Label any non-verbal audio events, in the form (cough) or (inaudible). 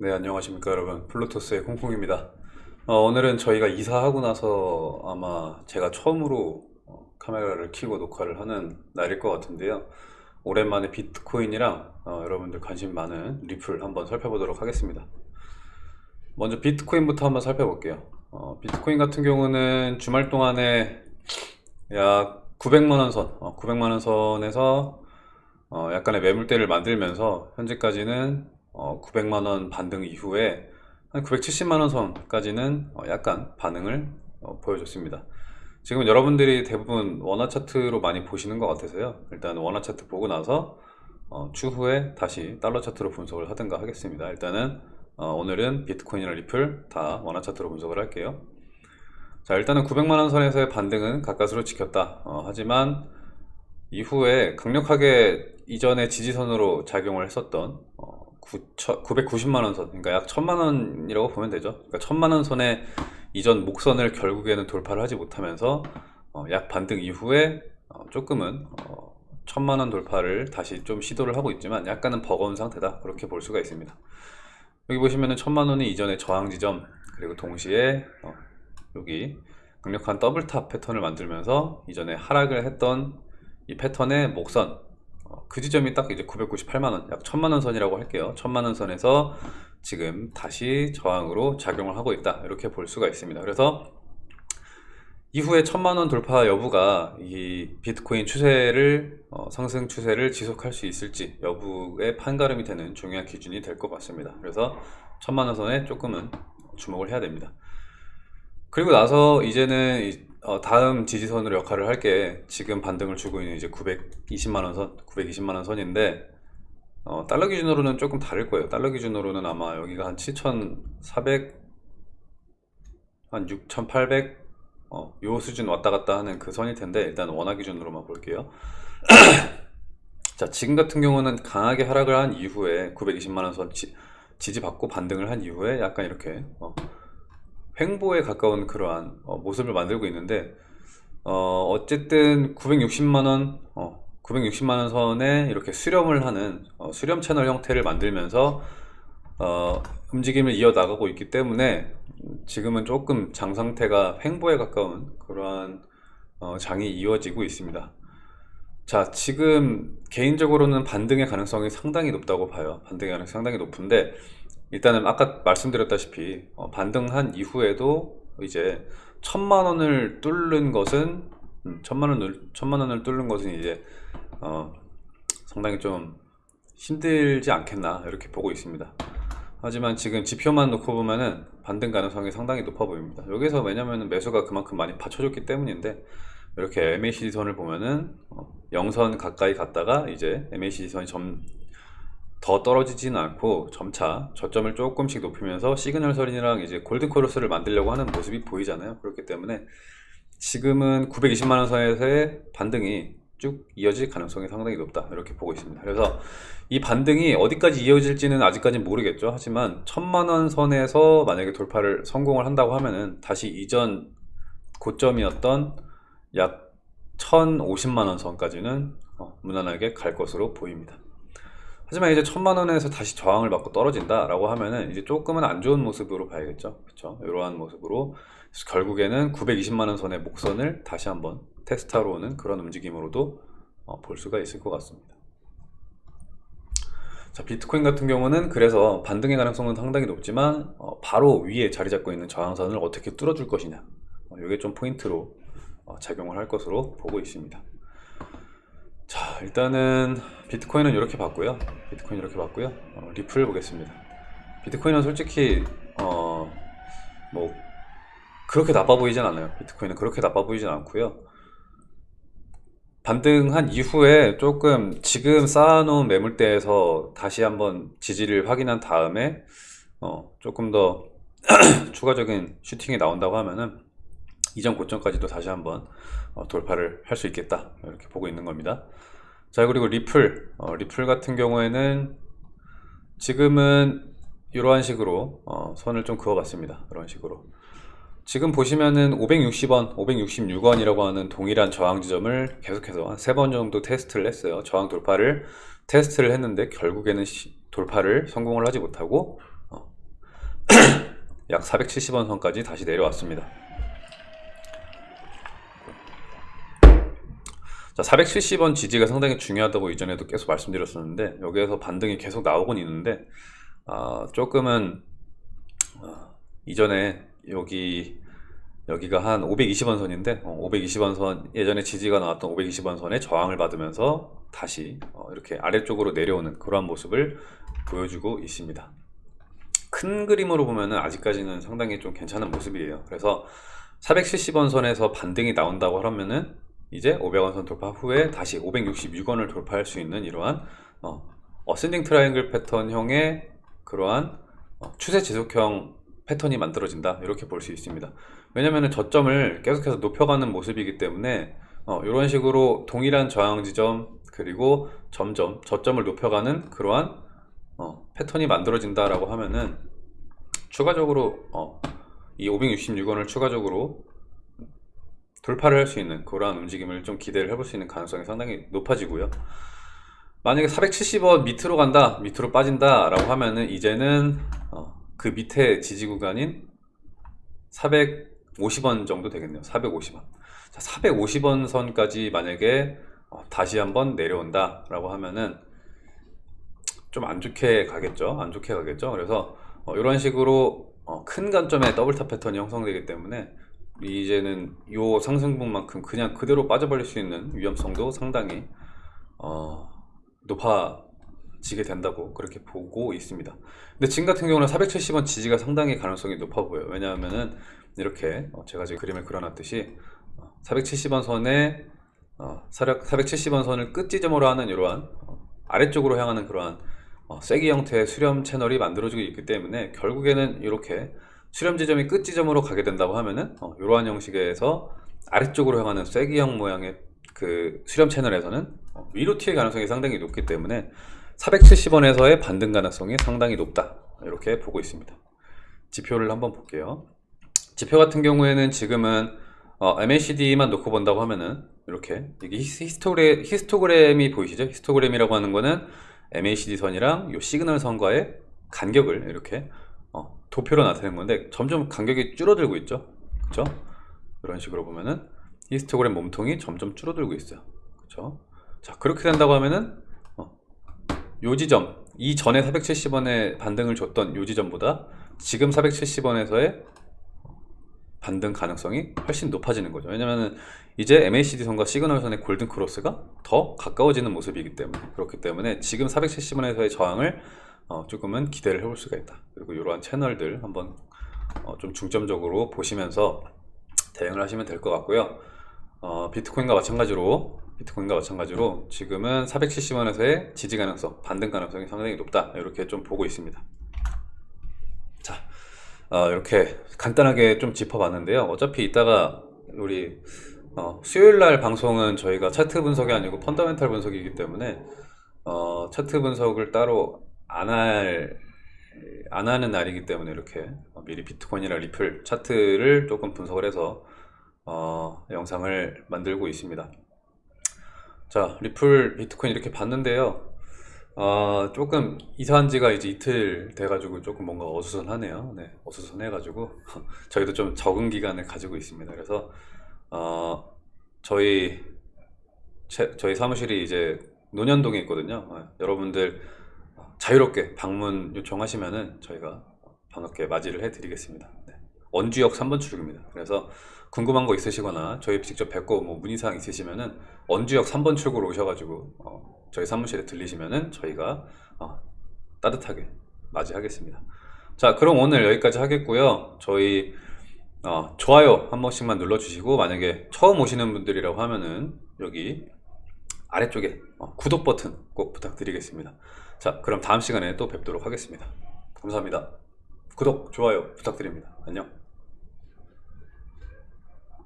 네, 안녕하십니까 여러분. 플루토스의 콩콩입니다. 어, 오늘은 저희가 이사하고 나서 아마 제가 처음으로 어, 카메라를 켜고 녹화를 하는 날일 것 같은데요. 오랜만에 비트코인이랑 어, 여러분들 관심 많은 리플 한번 살펴보도록 하겠습니다. 먼저 비트코인부터 한번 살펴볼게요. 어, 비트코인 같은 경우는 주말 동안에 약 900만원 선, 어, 900만원 선에서 어, 약간의 매물대를 만들면서 현재까지는 어, 900만원 반등 이후에 한 970만원 선까지는 어, 약간 반응을 어, 보여줬습니다. 지금 여러분들이 대부분 원화 차트로 많이 보시는 것 같아서요. 일단 원화 차트 보고 나서 어, 추후에 다시 달러 차트로 분석을 하든가 하겠습니다. 일단은 어, 오늘은 비트코인이나 리플 다 원화 차트로 분석을 할게요. 자 일단은 900만원 선에서의 반등은 가까스로 지켰다. 어, 하지만 이후에 강력하게 이전에 지지선으로 작용을 했었던 어, 990만원 선 그러니까 약 1000만원이라고 보면 되죠. 그러니까 1000만원 선의 이전 목선을 결국에는 돌파를 하지 못하면서 어, 약 반등 이후에 어, 조금은 어, 1000만원 돌파를 다시 좀 시도를 하고 있지만 약간은 버거운 상태다. 그렇게 볼 수가 있습니다. 여기 보시면은 1000만원이 이전의 저항 지점 그리고 동시에 어, 여기 강력한 double top 패턴을 만들면서 이전에 하락을 했던 이 패턴의 목선 어, 그 지점이 딱 이제 998만원 약 1000만원 선이라고 할게요. 1000만원 선에서 지금 다시 저항으로 작용을 하고 있다. 이렇게 볼 수가 있습니다. 그래서 이후에 1000만원 돌파 여부가 이 비트코인 추세를 어, 상승 추세를 지속할 수 있을지 여부의 판가름이 되는 중요한 기준이 될 것 같습니다. 그래서 1000만원 선에 조금은 주목을 해야 됩니다. 그리고 나서 이제는 어, 다음 지지선으로 역할을 할 게 지금 반등을 주고 있는 이제 920만원 선, 920만원 선인데 어, 달러 기준으로는 조금 다를 거예요. 달러 기준으로는 아마 여기가 한 7,400, 한 6,800, 어, 요 수준 왔다 갔다 하는 그 선일 텐데 일단 원화 기준으로만 볼게요. (clears throat) 자, 지금 같은 경우는 강하게 하락을 한 이후에 920만원 선 지, 지지받고 반등을 한 이후에 약간 이렇게 어, 횡보에 가까운 그러한 어, 모습을 만들고 있는데 어, 어쨌든 960만원 어, 960만원 선에 이렇게 수렴을 하는 어, 수렴 채널 형태를 만들면서 어, 움직임을 이어나가고 있기 때문에 지금은 조금 장 상태가 횡보에 가까운 그러한 어, 장이 이어지고 있습니다. 자 지금 개인적으로는 반등의 가능성이 상당히 높다고 봐요. 반등의 가능성이 상당히 높은데 일단은 아까 말씀드렸다시피 어, 반등한 이후에도 이제 천만 원을 뚫는 것은 음, 천만 원을 천만 원을 뚫는 것은 이제 어, 상당히 좀 힘들지 않겠나 이렇게 보고 있습니다. 하지만 지금 지표만 놓고 보면은 반등 가능성이 상당히 높아 보입니다. 여기서 왜냐면 매수가 그만큼 많이 받쳐줬기 때문인데 이렇게 MACD 선을 보면은 어, 0선 가까이 갔다가 이제 MACD 선이 점, 더 떨어지지는 않고 점차 저점을 조금씩 높이면서 시그널 선이랑 이제 golden cross를 만들려고 하는 모습이 보이잖아요. 그렇기 때문에 지금은 920만원 선에서의 반등이 쭉 이어질 가능성이 상당히 높다. 이렇게 보고 있습니다. 그래서 이 반등이 어디까지 이어질지는 아직까지 모르겠죠. 하지만 천만원 선에서 만약에 돌파를 성공을 한다고 하면은 다시 이전 고점이었던 약 1050만원 선까지는 어, 무난하게 갈 것으로 보입니다 하지만 이제 천만 원에서 다시 저항을 받고 떨어진다 라고 하면은 이제 조금은 안 좋은 모습으로 봐야겠죠? 그렇죠 이러한 모습으로. 결국에는 920만 원 선의 목선을 다시 한번 테스트하러 오는 그런 움직임으로도 어, 볼 수가 있을 것 같습니다. 자 비트코인 같은 경우는 그래서 반등의 가능성은 상당히 높지만 어, 바로 위에 자리 잡고 있는 저항선을 어떻게 뚫어줄 것이냐. 이게 어, 좀 포인트로 어, 작용을 할 것으로 보고 있습니다. 자 일단은 비트코인은 이렇게 봤고요. 비트코인 이렇게 봤고요. 어, 리플 보겠습니다. 비트코인은 솔직히 어 뭐 그렇게 나빠 보이진 않아요. 비트코인은 그렇게 나빠 보이진 않고요. 반등한 이후에 조금 지금 쌓아놓은 매물대에서 다시 한번 지지를 확인한 다음에 어 조금 더 (clears throat) 추가적인 슈팅이 나온다고 하면은 이전 고점까지도 다시 한번 어, 돌파를 할 수 있겠다. 이렇게 보고 있는 겁니다 자 그리고 리플. 어, 리플 같은 경우에는 지금은 이러한 식으로 어, 선을 좀 그어 봤습니다. 이런 식으로. 지금 보시면은 560원 566원이라고 하는 동일한 저항 지점을 계속해서 세번 정도 테스트를 했어요. 저항 돌파를 테스트를 했는데 결국에는 시, 돌파를 성공을 하지 못하고 어, (clears throat) 약 470원 선까지 다시 내려왔습니다. 자, 470원 지지가 상당히 중요하다고 이전에도 계속 말씀드렸었는데 여기에서 반등이 계속 나오곤 있는데 아, 조금은 아, 이전에 여기 여기가 한 520원 선인데 520원 선 예전에 지지가 나왔던 520원 선에 저항을 받으면서 다시 어, 이렇게 아래쪽으로 내려오는 그러한 모습을 보여주고 있습니다. 큰 그림으로 보면은 아직까지는 상당히 좀 괜찮은 모습이에요. 그래서 470원 선에서 반등이 나온다고 하면은 이제 500원 선 돌파 후에 다시 566원을 돌파할 수 있는 이러한 어, ascending triangle 패턴형의 그러한 어, 추세 지속형 패턴이 만들어진다. 이렇게 볼 수 있습니다. 왜냐면은 저점을 계속해서 높여가는 모습이기 때문에 어, 이런 식으로 동일한 저항 지점 그리고 점점 저점을 높여가는 그러한 어, 패턴이 만들어진다라고 하면은 추가적으로 어, 이 566원을 추가적으로 돌파를 할 수 있는 그러한 움직임을 좀 기대를 해볼 수 있는 가능성이 상당히 높아지고요. 만약에 470원 밑으로 간다, 밑으로 빠진다 라고 하면은 이제는 어, 그 밑에 지지 구간인 450원 정도 되겠네요. 450원. 자, 450원 선까지 만약에 어, 다시 한번 내려온다 라고 하면은 좀 안 좋게 가겠죠. 안 좋게 가겠죠. 그래서 어, 이런 식으로 어, 큰 관점의 double top 패턴이 형성되기 때문에 이제는 요 상승분만큼 그냥 그대로 빠져버릴 수 있는 위험성도 상당히 어, 높아지게 된다고 그렇게 보고 있습니다. 근데 지금 같은 경우는 470원 지지가 상당히 가능성이 높아 보여요. 왜냐하면은 이렇게 어, 제가 지금 그림을 그려놨듯이 470원 선에 어, 470원 선을 끝 지점으로 하는 이러한 어, 아래쪽으로 향하는 그러한 어, 쐐기 형태의 수렴 채널이 만들어지고 있기 때문에 결국에는 이렇게 수렴 지점이 끝 지점으로 가게 된다고 하면은 어, 이러한 형식에서 아래쪽으로 향하는 쐐기형 모양의 그 수렴 채널에서는 어, 위로 튀을 가능성이 상당히 높기 때문에 470원에서의 반등 가능성이 상당히 높다. 이렇게 보고 있습니다. 지표를 한번 볼게요. 지표 같은 경우에는 지금은 어, MACD만 놓고 본다고 하면은 이렇게 이게 히스토그램, 히스토그램이 보이시죠? 히스토그램이라고 하는 거는 MACD 선이랑 요 시그널 선과의 간격을 이렇게 어, 도표로 나타낸 건데 점점 간격이 줄어들고 있죠? 그쵸? 이런 식으로 보면은 히스토그램 몸통이 점점 줄어들고 있어요. 그쵸? 자 그렇게 된다고 하면은 어, 요 지점 이전에 470원에 반등을 줬던 요 지점보다 지금 470원에서의 반등 가능성이 훨씬 높아지는 거죠. 왜냐면은 이제 MACD 선과 시그널 선의 golden cross가 더 가까워지는 모습이기 때문에 그렇기 때문에 지금 470원에서의 저항을 어, 조금은 기대를 해볼 수가 있다. 그리고 이러한 채널들 한번 어, 좀 중점적으로 보시면서 대응을 하시면 될 것 같고요. 어, 비트코인과 마찬가지로 비트코인과 마찬가지로 지금은 470원에서의 지지 가능성 반등 가능성이 상당히 높다. 이렇게 좀 보고 있습니다. 자 어, 이렇게 간단하게 좀 짚어봤는데요. 어차피 이따가 우리 어, 수요일날 방송은 저희가 차트 분석이 아니고 펀더멘탈 분석이기 때문에 어, 차트 분석을 따로 안 할, 안 하는 날이기 때문에 이렇게 미리 비트코인이나 리플 차트를 조금 분석을 해서 어, 영상을 만들고 있습니다. 자, 리플 비트코인 이렇게 봤는데요. 어, 조금 이사한 지가 이제 이틀 돼가지고 조금 뭔가 어수선하네요. 네, 어수선해가지고 (laughs) 저희도 좀 적응 기간을 가지고 있습니다. 그래서 어, 저희 채, 저희 사무실이 이제 논현동에 있거든요. 어, 여러분들 자유롭게 방문 요청하시면은 저희가 반갑게 맞이를 해드리겠습니다. 네. 원주역 3번 출구입니다. 그래서 궁금한 거 있으시거나 저희 직접 뵙고 뭐 문의사항 있으시면은 원주역 3번 출구로 오셔가지고 어, 저희 사무실에 들리시면은 저희가 어, 따뜻하게 맞이하겠습니다. 자 그럼 오늘 여기까지 하겠고요. 저희 어, 좋아요 한 번씩만 눌러주시고 만약에 처음 오시는 분들이라고 하면은 여기 아래쪽에 어, 구독 버튼 꼭 부탁드리겠습니다. 자 그럼 다음 시간에 또 뵙도록 하겠습니다. 감사합니다. 구독, 좋아요 부탁드립니다. 안녕